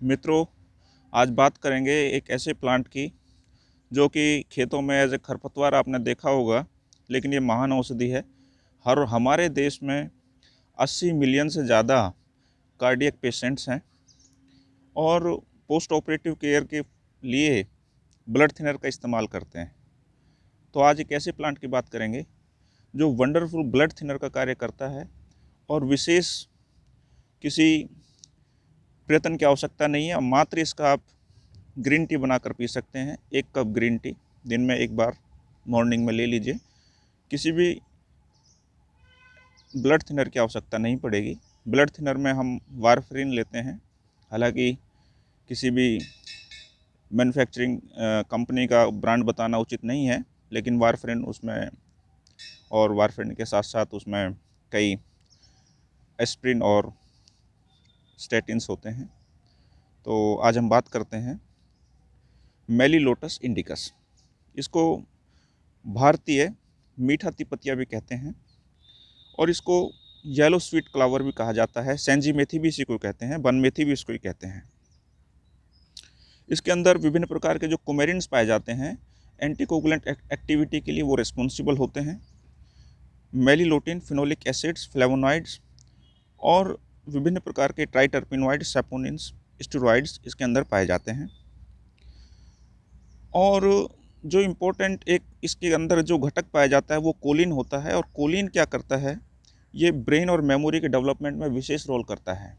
मित्रों, आज बात करेंगे एक ऐसे प्लांट की, जो कि खेतों में एज ए खरपतवार आपने देखा होगा, लेकिन ये महान औषधि है। हर, हमारे देश में 80 मिलियन से ज़्यादा कार्डियक पेशेंट्स हैं और पोस्ट ऑपरेटिव केयर के लिए ब्लड थिनर का इस्तेमाल करते हैं। तो आज एक ऐसे प्लांट की बात करेंगे, जो वंडरफुल ब्लड थिनर का कार्य करता है और विशेष किसी प्रयत्न की आवश्यकता नहीं है। मात्र इसका आप ग्रीन टी बनाकर पी सकते हैं। एक कप ग्रीन टी, दिन में एक बार, मॉर्निंग में ले लीजिए। किसी भी ब्लड थिनर की आवश्यकता नहीं पड़ेगी। ब्लड थिनर में हम वारफरीन लेते हैं। हालाँकि किसी भी मैन्युफैक्चरिंग कंपनी का ब्रांड बताना उचित नहीं है, लेकिन वारफरीन उसमें और वारफरीन के साथ साथ उसमें कई एस्प्रिन और स्टेटिन्स होते हैं। तो आज हम बात करते हैं मेली लोटस इंडिकस। इसको भारतीय मीठा तिपतिया भी कहते हैं और इसको येलो स्वीट क्लावर भी कहा जाता है। सेंजी मेथी भी इसी को कहते हैं बन मेथी भी इसको ही कहते हैं। इसके अंदर विभिन्न प्रकार के जो कोमेरिन्स पाए जाते हैं एंटीकोगुलेंट एक्टिविटी के लिए वो रिस्पॉन्सिबल होते हैं। मेलीलोटिन फिनोलिक एसिड्स फ्लेवोनॉइड्स और विभिन्न प्रकार के ट्राइटर्पिनोइड सेपोनिन्स स्टेरॉइड्स इसके अंदर पाए जाते हैं। और जो इम्पोर्टेंट एक इसके अंदर जो घटक पाया जाता है वो कोलिन होता है और कोलिन क्या करता है? ये ब्रेन और मेमोरी के डेवलपमेंट में विशेष रोल करता है।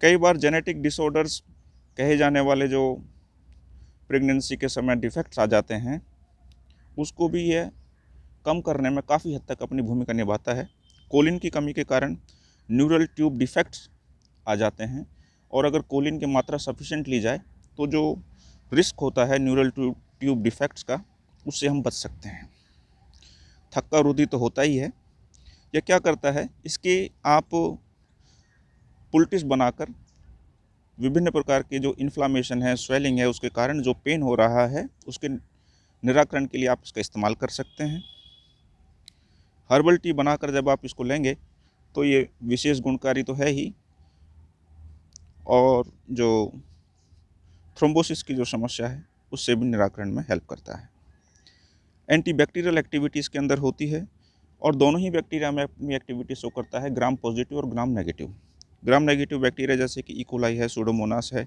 कई बार जेनेटिक डिसऑर्डर्स कहे जाने वाले जो प्रेगनेंसी के समय डिफेक्ट्स आ जाते हैं, उसको भी यह कम करने में काफ़ी हद तक अपनी भूमिका निभाता है। कोलिन की कमी के कारण न्यूरल ट्यूब डिफेक्ट्स आ जाते हैं और अगर कोलिन की मात्रा सफिशेंट ली जाए तो जो रिस्क होता है न्यूरल ट्यूब ट्यूब डिफेक्ट्स का, उससे हम बच सकते हैं। थक्का रुदी तो होता ही है। यह क्या करता है, इसके आप पुलटिस बनाकर विभिन्न प्रकार के जो इन्फ्लामेशन है स्वेलिंग है, उसके कारण जो पेन हो रहा है, उसके निराकरण के लिए आप इसका इस्तेमाल कर सकते हैं। हर्बल टी बनाकर जब आप इसको लेंगे तो ये विशेष गुणकारी तो है ही। और जो थ्रोम्बोसिस की जो समस्या है, उससे भी निराकरण में हेल्प करता है। एंटीबैक्टीरियल एक्टिविटीज़ के अंदर होती है और दोनों ही बैक्टीरिया में अपनी एक्टिविटी शो करता है ग्राम पॉजिटिव और gram negative gram negative bacteria जैसे कि इकोलाई है सूडोमोनास है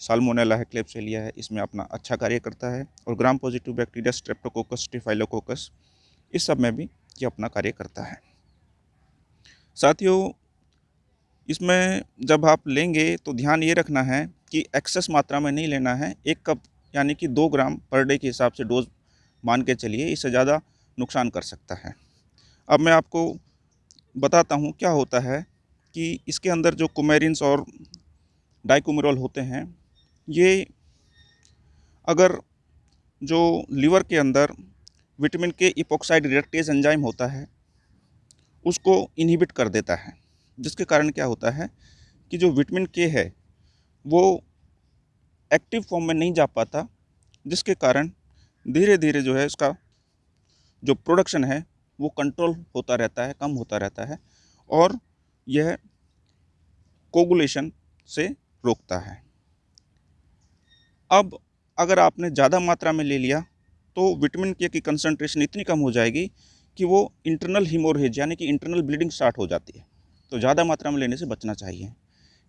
साल्मोनेला है क्लेप्सेलिया है, इसमें अपना अच्छा कार्य करता है और gram positive bacteria streptococcus staphylococcus इस सब में भी ये अपना कार्य करता है। साथियों, इसमें जब आप लेंगे तो ध्यान ये रखना है कि एक्सेस मात्रा में नहीं लेना है। एक कप यानी कि दो ग्राम पर डे के हिसाब से डोज मान के चलिए, इससे ज़्यादा नुकसान कर सकता है। अब मैं आपको बताता हूँ क्या होता है कि इसके अंदर जो कुमेरिन्स और डाइकोमिरोल होते हैं, ये अगर जो लीवर के अंदर विटामिन के इपोक्साइड रिडक्टेज एंजाइम होता है उसको इनहिबिट कर देता है, जिसके कारण क्या होता है कि जो विटामिन के है, वो एक्टिव फॉर्म में नहीं जा पाता, जिसके कारण धीरे धीरे जो है इसका जो प्रोडक्शन है, वो कंट्रोल होता रहता है, कम होता रहता है और यह कोगुलेशन से रोकता है। अब अगर आपने ज़्यादा मात्रा में ले लिया तो विटामिन के की कंसंट्रेशन इतनी कम हो जाएगी कि वो इंटरनल हीमोरहेज यानी कि इंटरनल ब्लीडिंग स्टार्ट हो जाती है। तो ज़्यादा मात्रा में लेने से बचना चाहिए।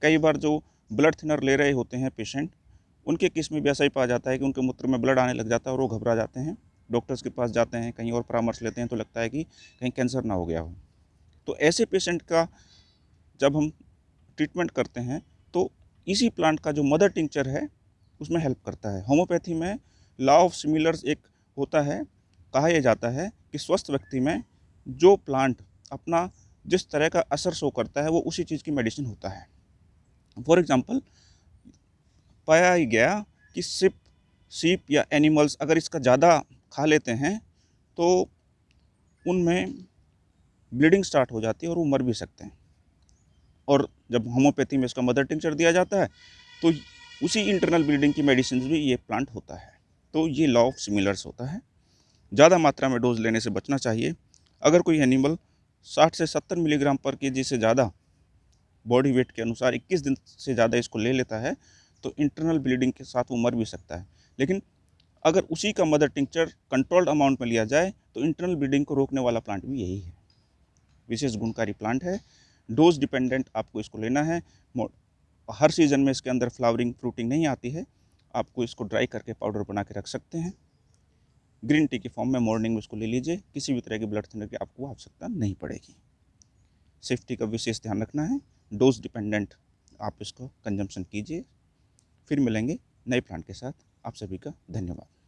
कई बार जो ब्लड थिनर ले रहे होते हैं पेशेंट उनके केस में भी ऐसा ही पाया जाता है कि उनके मूत्र में ब्लड आने लग जाता है और वो घबरा जाते हैं। डॉक्टर्स के पास जाते हैं, कहीं और परामर्श लेते हैं तो लगता है कि कहीं कैंसर ना हो गया हो। तो ऐसे पेशेंट का जब हम ट्रीटमेंट करते हैं तो इसी प्लांट का जो मदर टिंचर है, उसमें हेल्प करता है। होम्योपैथी में लॉ ऑफ़ सिमिलर्स एक होता है कहा यह जाता है कि स्वस्थ व्यक्ति में जो प्लांट अपना जिस तरह का असर शो करता है, वो उसी चीज़ की मेडिसिन होता है। फॉर एग्ज़ाम्पल पाया ही गया कि सिप, सीप या एनिमल्स अगर इसका ज़्यादा खा लेते हैं तो उनमें ब्लीडिंग स्टार्ट हो जाती है और वो मर भी सकते हैं। और जब होम्योपैथी में इसका मदर टिंचर दिया जाता है तो उसी इंटरनल ब्लीडिंग की मेडिसिन भी ये प्लांट होता है। तो ये लॉ ऑफ़ सिमिलर्स होता है। ज़्यादा मात्रा में डोज लेने से बचना चाहिए। अगर कोई एनिमल 60 से 70 मिलीग्राम पर के जी से ज़्यादा बॉडी वेट के अनुसार 21 दिन से ज़्यादा इसको ले लेता है तो इंटरनल ब्लीडिंग के साथ वो मर भी सकता है। लेकिन अगर उसी का मदर टिंक्चर कंट्रोल्ड अमाउंट में लिया जाए तो इंटरनल ब्लीडिंग को रोकने वाला प्लांट भी यही है। विशेष गुणकारी प्लांट है। डोज डिपेंडेंट आपको इसको लेना है। हर सीज़न में इसके अंदर फ्लावरिंग फ्रूटिंग नहीं आती है। आपको इसको ड्राई करके पाउडर बना के रख सकते हैं। ग्रीन टी के फॉर्म में मॉर्निंग में उसको ले लीजिए। किसी भी तरह की ब्लड थिनर की आपको आवश्यकता नहीं पड़ेगी। सेफ्टी का विशेष ध्यान रखना है। डोज डिपेंडेंट आप इसको कंजम्पशन कीजिए। फिर मिलेंगे नए प्लांट के साथ। आप सभी का धन्यवाद।